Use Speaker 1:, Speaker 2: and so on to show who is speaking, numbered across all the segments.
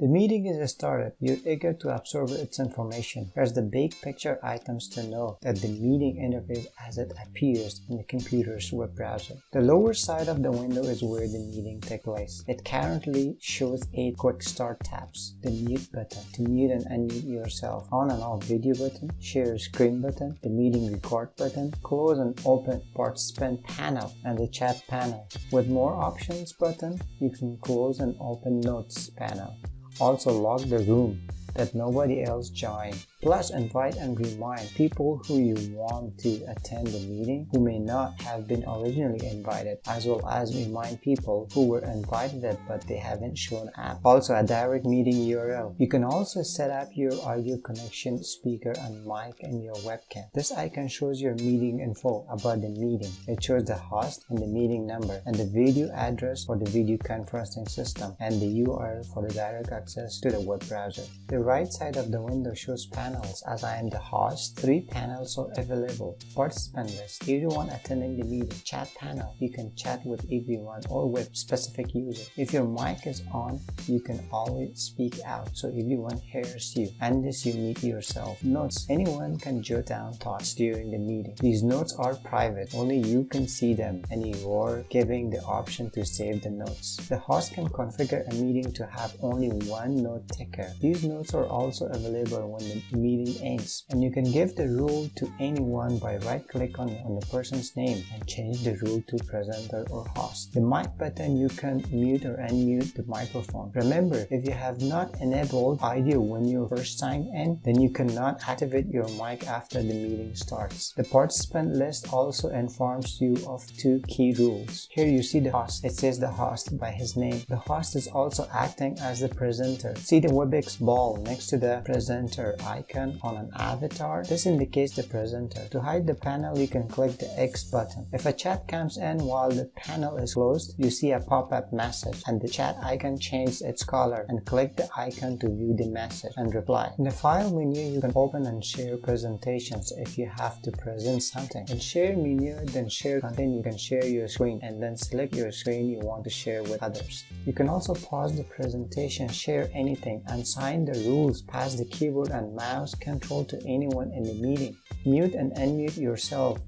Speaker 1: The meeting is started. You're eager to absorb its information. Here's the big picture items to know that the meeting interface as it appears in the computer's web browser. The lower side of the window is where the meeting takes place. It currently shows 8 quick start tabs. The mute button to mute and unmute yourself. On and off video button. Share screen button. The meeting record button. Close and open participant panel and the chat panel. With more options button, you can close and open notes panel. Also lock the room that nobody else join. Plus invite and remind people who you want to attend the meeting who may not have been originally invited as well as remind people who were invited but they haven't shown up. Also a direct meeting URL. You can also set up your audio connection speaker and mic and your webcam. This icon shows your meeting info about the meeting. It shows the host and the meeting number and the video address for the video conferencing system and the URL for the direct access to the web browser. The right side of the window shows panels panels as I am the host. Three panels are available. Participant list, everyone attending the meeting. Chat panel, you can chat with everyone or with specific user. If your mic is on, you can always speak out so everyone hears you unless you mute yourself. Notes, anyone can jot down thoughts during the meeting. These notes are private, only you can see them and you are giving the option to save the notes. The host can configure a meeting to have only one note taker. These notes are also available when the meeting ends. And you can give the rule to anyone by right click on, on the person's name and change the rule to presenter or host. The mic button you can mute or unmute the microphone. Remember, if you have not enabled audio when you first sign in, then you cannot activate your mic after the meeting starts. The participant list also informs you of two key rules. Here you see the host. It says the host by his name. The host is also acting as the presenter. See the WebEx ball next to the presenter icon icon on an avatar. This indicates the presenter. To hide the panel, you can click the X button. If a chat comes in while the panel is closed, you see a pop-up message and the chat icon changes its color and click the icon to view the message and reply. In the file menu, you can open and share presentations if you have to present something. In share menu, then share content, you can share your screen and then select your screen you want to share with others. You can also pause the presentation, share anything, and sign the rules past the keyboard and mouse mouse control to anyone in the meeting. Mute and unmute yourself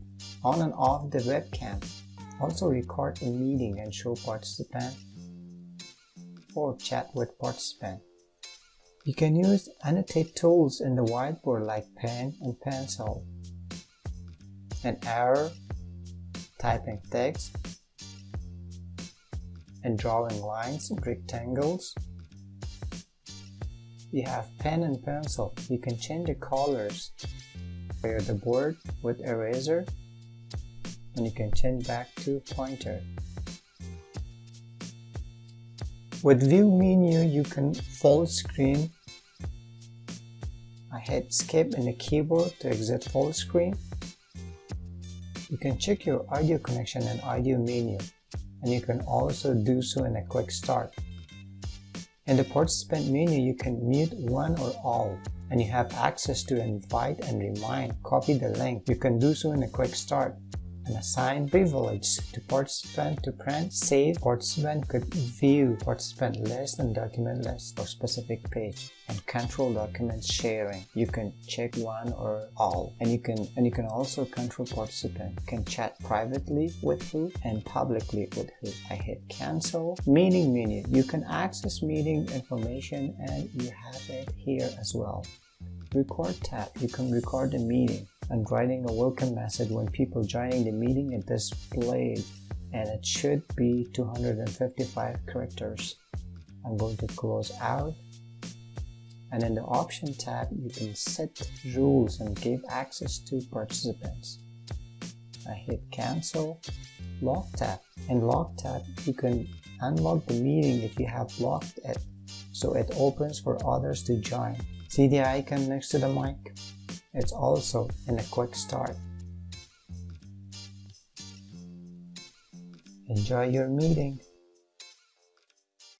Speaker 1: on and off the webcam. Also record a meeting and show participant or chat with participant. You can use annotate tools in the whiteboard like pen and pencil, an arrow, typing text, and drawing lines rectangles you have pen and pencil. You can change the colors. Clear the board with eraser and you can change back to pointer. With view menu, you can full screen. I hit skip in the keyboard to exit full screen. You can check your audio connection and audio menu, and you can also do so in a quick start. In the participant menu, you can mute one or all, and you have access to invite and remind. Copy the link. You can do so in a quick start and assign privilege to participant to print, save, participant could view participant list and document list for specific page and control document sharing. You can check one or all and you can and you can also control participant. Can chat privately with who and publicly with who. I hit cancel. Meeting menu. You can access meeting information and you have it here as well. Record tab. You can record the meeting and writing a welcome message when people joining the meeting is displayed and it should be 255 characters. I'm going to close out and in the option tab you can set rules and give access to participants. I hit cancel, lock tab. In lock tab you can unlock the meeting if you have locked it so it opens for others to join. See the icon next to the mic? It's also in a quick start. Enjoy your meeting.